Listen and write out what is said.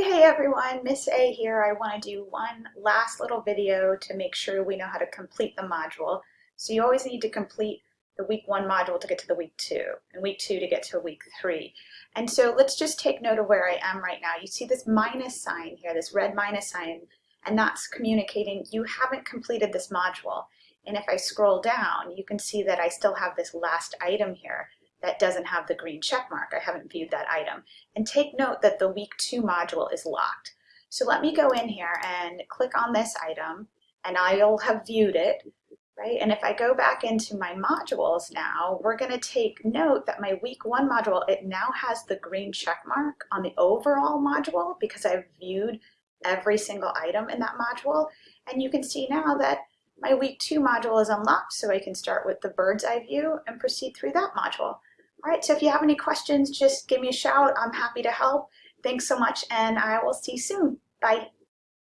Hey, hey everyone, Miss A here. I want to do one last little video to make sure we know how to complete the module. So you always need to complete the week one module to get to the week two, and week two to get to week three. And so let's just take note of where I am right now. You see this minus sign here, this red minus sign, and that's communicating you haven't completed this module. And if I scroll down, you can see that I still have this last item here that doesn't have the green check mark. I haven't viewed that item. And take note that the week two module is locked. So let me go in here and click on this item and I'll have viewed it, right? And if I go back into my modules now, we're gonna take note that my week one module, it now has the green check mark on the overall module because I've viewed every single item in that module. And you can see now that my week two module is unlocked, so I can start with the bird's eye view and proceed through that module. All right, so if you have any questions, just give me a shout. I'm happy to help. Thanks so much, and I will see you soon. Bye.